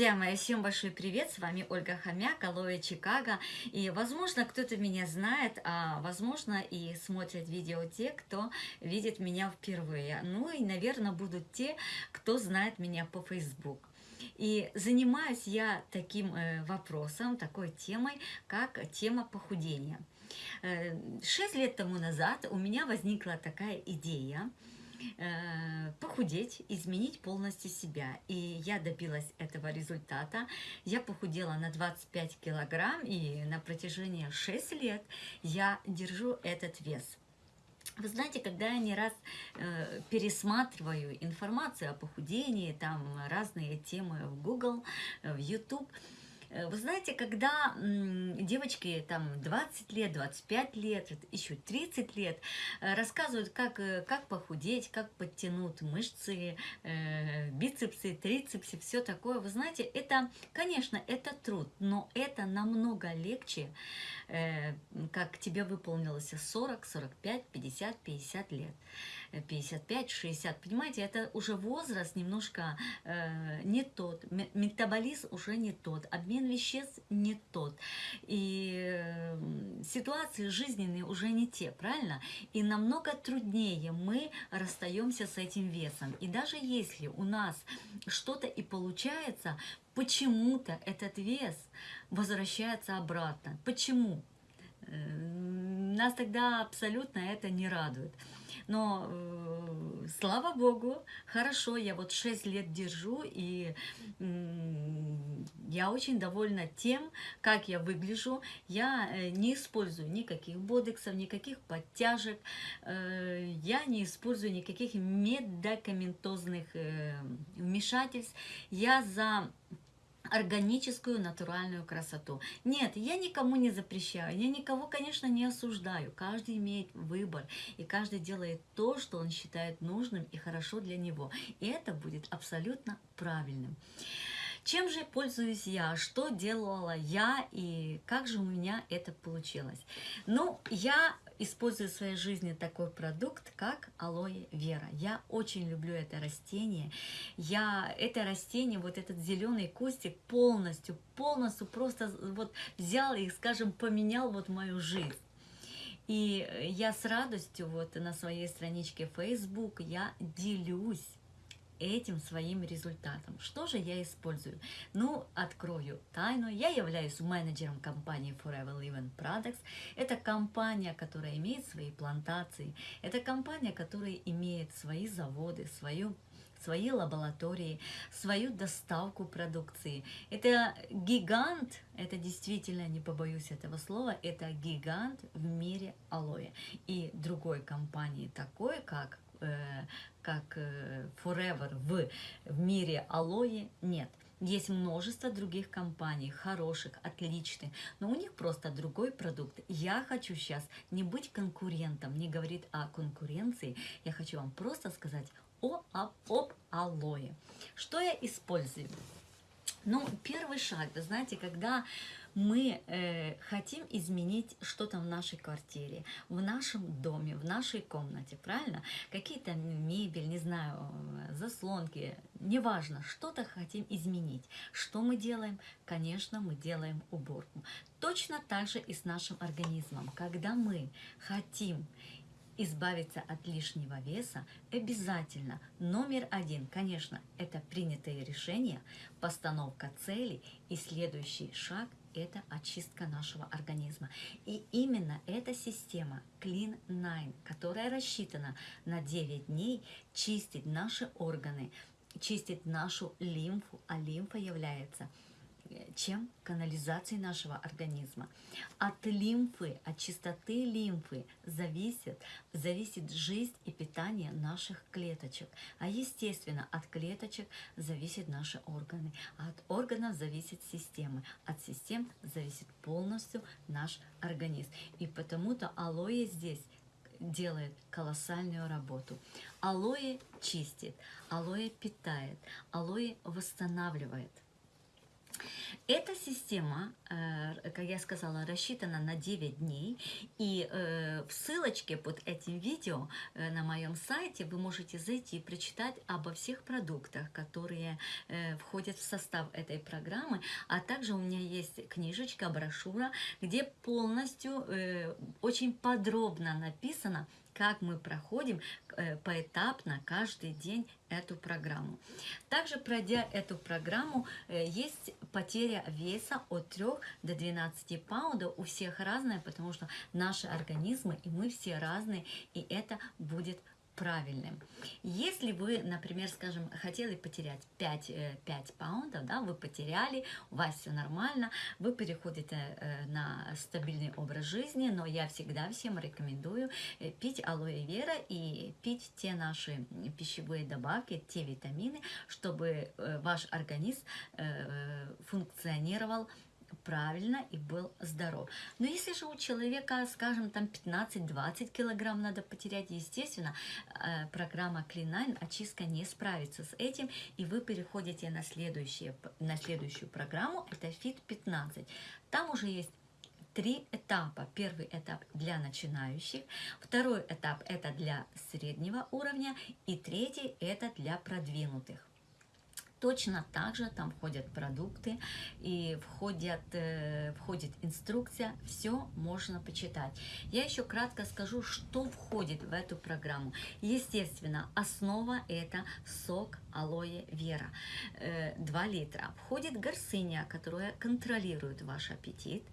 Друзья мои, всем большой привет, с вами Ольга Хомяк, Алоэ Чикаго. И, возможно, кто-то меня знает, а, возможно, и смотрят видео те, кто видит меня впервые. Ну и, наверное, будут те, кто знает меня по Facebook. И занимаюсь я таким э, вопросом, такой темой, как тема похудения. Э, шесть лет тому назад у меня возникла такая идея, Э, похудеть, изменить полностью себя. И я добилась этого результата. Я похудела на 25 килограмм, и на протяжении 6 лет я держу этот вес. Вы знаете, когда я не раз э, пересматриваю информацию о похудении, там разные темы в Google, в YouTube, Э, вы знаете, когда девочки там 20 лет, 25 лет, еще 30 лет э, рассказывают, как, э, как похудеть, как подтянуть мышцы, бицепсы, трицепсы, все такое, вы знаете, это, конечно, это труд, но это намного легче, как тебе выполнилось 40, 45, 50, 50 лет. 55-60, понимаете, это уже возраст немножко э, не тот, метаболизм уже не тот, обмен веществ не тот, и э, ситуации жизненные уже не те, правильно? И намного труднее мы расстаемся с этим весом. И даже если у нас что-то и получается, почему-то этот вес возвращается обратно. Почему? Э, нас тогда абсолютно это не радует. Но, э, слава Богу, хорошо, я вот 6 лет держу, и э, я очень довольна тем, как я выгляжу. Я э, не использую никаких бодексов, никаких подтяжек, э, я не использую никаких медикаментозных э, вмешательств. Я за органическую натуральную красоту. Нет, я никому не запрещаю, я никого, конечно, не осуждаю. Каждый имеет выбор, и каждый делает то, что он считает нужным и хорошо для него. И это будет абсолютно правильным. Чем же пользуюсь я? Что делала я и как же у меня это получилось? Ну, я использую в своей жизни такой продукт, как алоэ вера. Я очень люблю это растение. Я это растение, вот этот зеленый кустик полностью, полностью просто вот взял и, скажем, поменял вот мою жизнь. И я с радостью вот на своей страничке Facebook я делюсь этим своим результатом. Что же я использую? Ну, открою тайну. Я являюсь менеджером компании Forever Living Products. Это компания, которая имеет свои плантации. Это компания, которая имеет свои заводы, свою свои лаборатории, свою доставку продукции. Это гигант, это действительно, не побоюсь этого слова, это гигант в мире алоэ. И другой компании такой, как как э, Forever в, в мире алоэ нет. Есть множество других компаний, хороших, отличных, но у них просто другой продукт. Я хочу сейчас не быть конкурентом, не говорить о конкуренции, я хочу вам просто сказать о, об, об алоэ. Что я использую? Ну, первый шаг, вы знаете, когда мы э, хотим изменить что-то в нашей квартире, в нашем доме, в нашей комнате, правильно? Какие-то мебель, не знаю, заслонки, неважно, что-то хотим изменить. Что мы делаем? Конечно, мы делаем уборку. Точно так же и с нашим организмом. Когда мы хотим избавиться от лишнего веса, обязательно номер один, конечно, это принятые решения, постановка целей и следующий шаг – это очистка нашего организма. И именно эта система Clean 9, которая рассчитана на 9 дней, чистит наши органы, чистит нашу лимфу, а лимфа является – чем канализацией нашего организма. От лимфы, от чистоты лимфы зависит, зависит жизнь и питание наших клеточек. А естественно, от клеточек зависят наши органы, а от органов зависит системы, от систем зависит полностью наш организм. И потому-то алоэ здесь делает колоссальную работу. Алоэ чистит, алоэ питает, алоэ восстанавливает – Эта система, э, как я сказала, рассчитана на 9 дней. И э, в ссылочке под этим видео э, на моем сайте вы можете зайти и прочитать обо всех продуктах, которые входят в состав этой программы. А также у меня есть книжечка, брошюра, где полностью очень подробно написано, как мы проходим поэтапно каждый день эту программу. Также пройдя эту программу, есть потеря веса от 3 до 12 паундов. У всех разная, потому что наши организмы и мы все разные, и это будет правильным. Если вы, например, скажем, хотели потерять 5, 5 э, паундов, да, вы потеряли, у вас все нормально, вы переходите э, на стабильный образ жизни, но я всегда всем рекомендую э, пить алоэ вера и пить те наши пищевые добавки, те витамины, чтобы ваш организм функционировал правильно и был здоров. Но если же у человека, скажем, там 15-20 килограмм надо потерять, естественно, э, программа Clean9 очистка не справится с этим, и вы переходите на, следующее, на следующую программу, это Fit 15. Там уже есть три этапа. Первый этап для начинающих, второй этап это для среднего уровня, и третий это для продвинутых. Точно так же там входят продукты и входят, э, входит инструкция, все можно почитать. Я еще кратко скажу, что входит в эту программу. Естественно, основа это сок алоэ вера, э, 2 литра. Входит гарсиния, которая контролирует ваш аппетит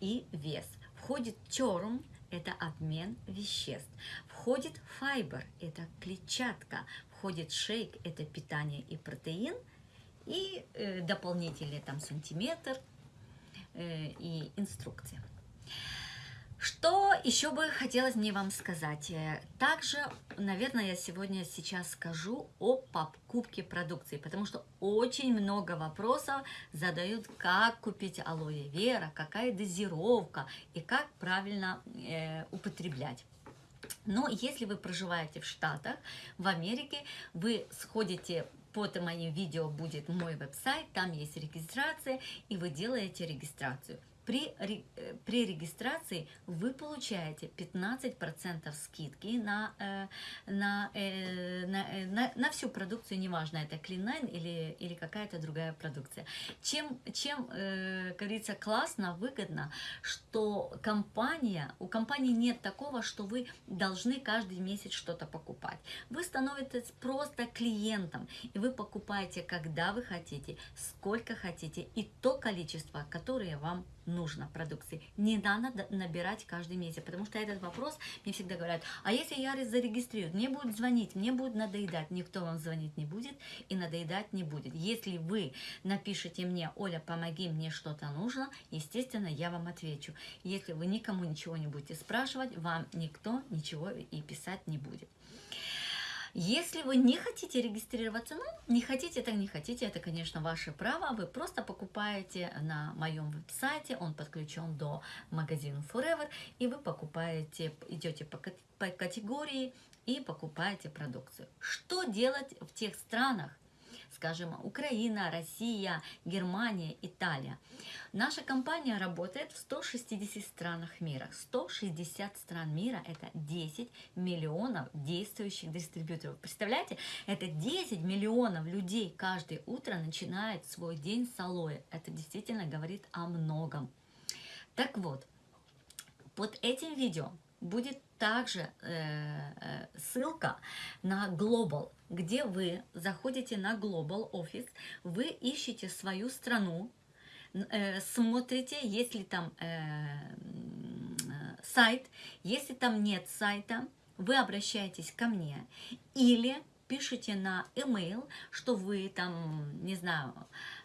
и вес. Входит черм, это обмен веществ. Входит файбер, это клетчатка входит шейк, это питание и протеин, и э, дополнительный там сантиметр э, и инструкция. Что еще бы хотелось мне вам сказать? Э, также, наверное, я сегодня сейчас скажу о покупке продукции, потому что очень много вопросов задают, как купить алоэ вера, какая дозировка и как правильно э, употреблять. Но если вы проживаете в Штатах, в Америке, вы сходите под моим видео будет мой веб-сайт, там есть регистрация, и вы делаете регистрацию. При, э, при регистрации вы получаете 15% скидки на, э, на, э, на, на, на всю продукцию, неважно, это Clean9 или, или какая-то другая продукция. Чем, чем как говорится, классно, выгодно, что компания, у компании нет такого, что вы должны каждый месяц что-то покупать. Вы становитесь просто клиентом, и вы покупаете, когда вы хотите, сколько хотите, и то количество, которое вам нужно продукции. Не надо набирать каждый месяц, потому что этот вопрос мне всегда говорят, а если я зарегистрирую, мне будут звонить, мне будет надоедать, никто вам звонить не будет и надоедать не будет. Если вы напишите мне, Оля, помоги, мне что-то нужно, естественно, я вам отвечу. Если вы никому ничего не будете спрашивать, вам никто ничего и писать не будет. Если вы не хотите регистрироваться, ну, не хотите, так не хотите, это, конечно, ваше право. Вы просто покупаете на моем веб-сайте, он подключен до магазина Forever, и вы покупаете, идете по, по категории и покупаете продукцию. Что делать в тех странах, скажем, Украина, Россия, Германия, Италия. Наша компания работает в 160 странах мира. 160 стран мира – это 10 миллионов действующих дистрибьюторов. Представляете, это 10 миллионов людей каждое утро начинает свой день с алоэ. Это действительно говорит о многом. Так вот, под этим видео будет также э, э, ссылка на Global, где вы заходите на Global Office, вы ищете свою страну, э, смотрите, если там э, сайт, если там нет сайта, вы обращаетесь ко мне или пишите на email, что вы там, не знаю,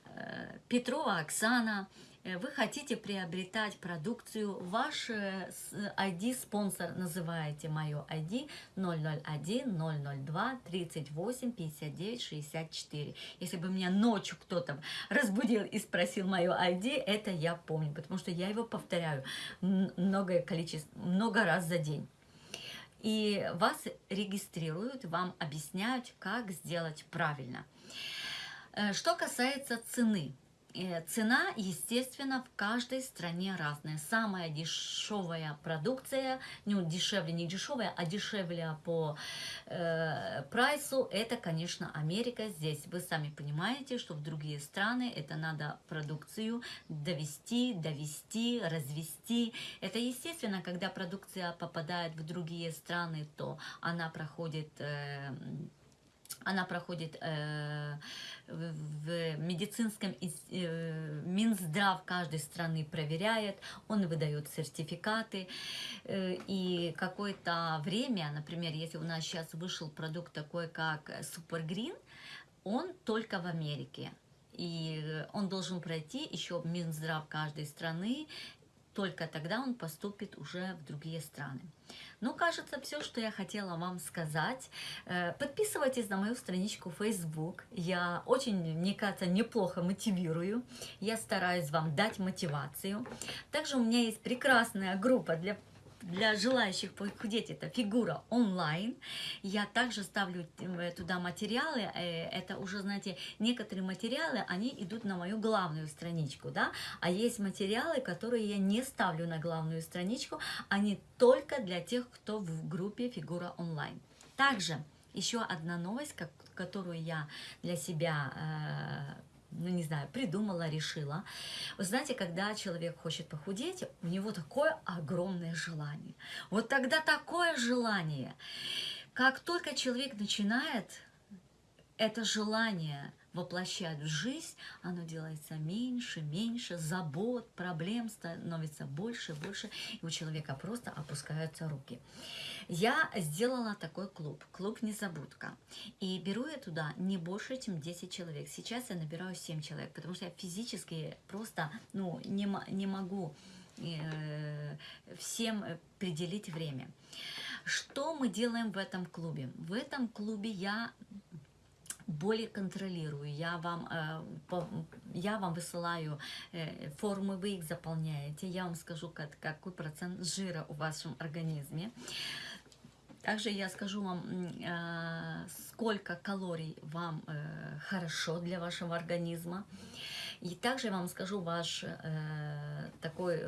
э, Петрова Оксана, вы хотите приобретать продукцию, ваш ID-спонсор э, называете мое ID 001 002 38 59 64. Если бы меня ночью кто-то разбудил и спросил мое ID, это я помню, потому что я его повторяю многое количество, много раз за день. И вас регистрируют, вам объясняют, как сделать правильно. Э, что касается цены, Э, цена, естественно, в каждой стране разная. Самая дешевая продукция, ну, дешевле, не дешевая, а дешевле по э, прайсу, это, конечно, Америка. Здесь вы сами понимаете, что в другие страны это надо продукцию довести, довести, развести. Это, естественно, когда продукция попадает в другие страны, то она проходит... Э, она проходит э, в медицинском э, Минздрав каждой страны проверяет, он выдает сертификаты. Э, и какое-то время, например, если у нас сейчас вышел продукт такой, как Супергрин, он только в Америке. И он должен пройти еще Минздрав каждой страны, только тогда он поступит уже в другие страны. Ну, кажется, все, что я хотела вам сказать. Э, подписывайтесь на мою страничку Facebook. Я очень, мне кажется, неплохо мотивирую. Я стараюсь вам дать мотивацию. Также у меня есть прекрасная группа для для желающих похудеть это фигура онлайн. Я также ставлю э, туда материалы. Э, это уже, знаете, некоторые материалы, они идут на мою главную страничку, да, а есть материалы, которые я не ставлю на главную страничку, они только для тех, кто в группе фигура онлайн. Также еще одна новость, которую я для себя э, ну не знаю, придумала, решила. Вы знаете, когда человек хочет похудеть, у него такое огромное желание. Вот тогда такое желание. Как только человек начинает это желание воплощать в жизнь, оно делается меньше, меньше, забот, проблем становится больше, больше, и у человека просто опускаются руки. Я сделала такой клуб, клуб «Незабудка», и беру я туда не больше, чем 10 человек. Сейчас я набираю 7 человек, потому что я физически просто ну, не, не могу э, всем определить время. Что мы делаем в этом клубе? В этом клубе я более контролирую. Я вам, э, я вам высылаю э, формы, вы их заполняете. Я вам скажу, какой процент жира в вашем организме. Также я скажу вам, э, сколько калорий вам хорошо для вашего организма. И также я вам скажу ваш такой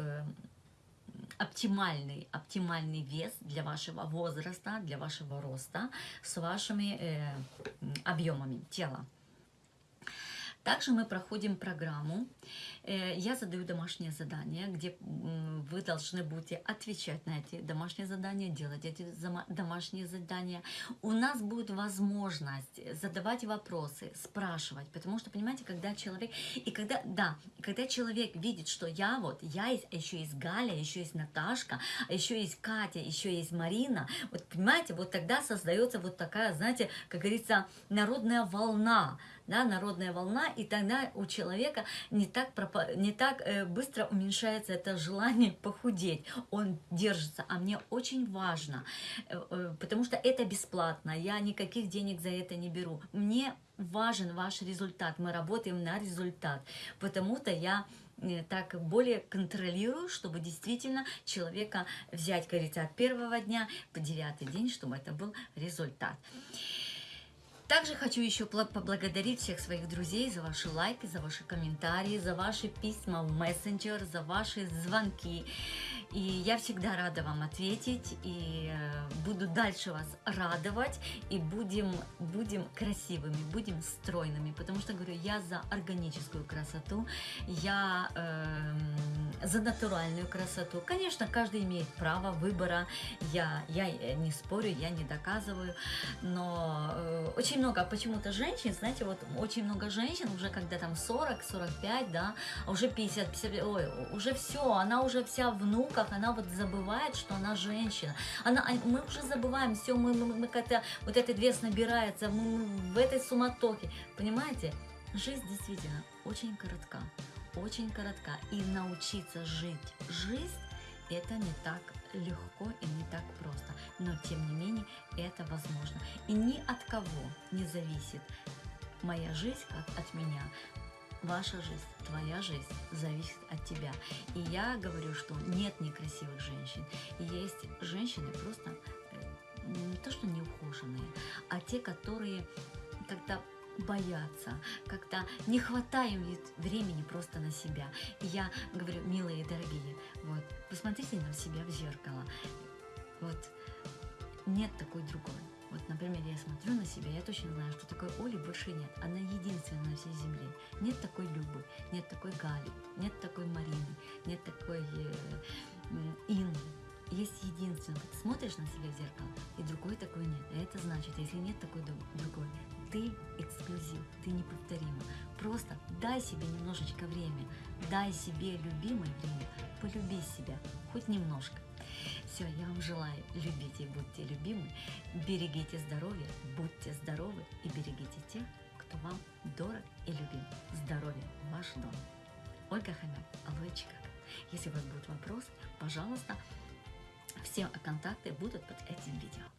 оптимальный, оптимальный вес для вашего возраста, для вашего роста с вашими э, объемами тела. Также мы проходим программу Э, я задаю домашнее задание, где вы должны будете отвечать на эти домашние задания, делать эти домашние задания. У нас будет возможность задавать вопросы, спрашивать, потому что, понимаете, когда человек, и когда, да, когда человек видит, что я вот, я еще есть Галя, еще есть Наташка, а еще есть Катя, еще есть Марина, вот понимаете, вот тогда создается вот такая, знаете, как говорится, народная волна, да, народная волна, и тогда у человека не так, не так э, быстро уменьшается это желание похудеть. Он держится, а мне очень важно, э, э, потому что это бесплатно, я никаких денег за это не беру. Мне важен ваш результат, мы работаем на результат, потому-то я так более контролирую, чтобы действительно человека взять, говорится, от первого дня по девятый день, чтобы это был результат. Также хочу еще поблагодарить всех своих друзей за ваши лайки, за ваши комментарии, за ваши письма в мессенджер, за ваши звонки. И я всегда рада вам ответить, и э, буду дальше вас радовать, и будем, будем красивыми, будем стройными, потому что, говорю, я за органическую красоту, я э, за натуральную красоту. Конечно, каждый имеет право выбора, я, я не спорю, я не доказываю, но э, очень много почему-то женщин, знаете, вот очень много женщин, уже когда там 40, 45, да, а уже 50, 50 ой, уже все, она уже вся внук внуках, она вот забывает, что она женщина. Она, а, мы уже забываем, все, мы, мы, мы как-то, вот этот вес набирается, мы, мы в этой суматохе, понимаете? Жизнь действительно очень коротка, очень коротка. И научиться жить жизнь, это не так легко и не так просто. Но тем не менее это возможно. И ни от кого не зависит моя жизнь, как от меня. Ваша жизнь, твоя жизнь зависит от тебя. И я говорю, что нет некрасивых женщин. Есть женщины просто э, не то, что неухоженные, а те, которые как-то боятся, как-то не хватает им времени просто на себя. И я говорю, милые дорогие, вот, посмотрите на себя в зеркало. Вот, нет такой другой. Вот, например, я смотрю на себя, я точно знаю, что такой Оли больше нет. Она единственная на всей земле. Нет такой Любы, нет такой Гали, нет такой Марины, нет такой э, Инны. Есть единственный. Ты смотришь на себя в зеркало, и другой такой нет. И это значит, если нет такой другой, ты эксклюзив, ты неповторима. Просто дай себе немножечко время, дай себе любимое время, полюби себя, хоть немножко. Все, я вам желаю, любите и будьте любимы, берегите здоровье, будьте здоровы и берегите тех, кто вам дорог и любим. Здоровье – ваш дом. Ольга Хомяк, Алоэ Чикаго. Если у вас будут вопросы, пожалуйста, все контакты будут под этим видео.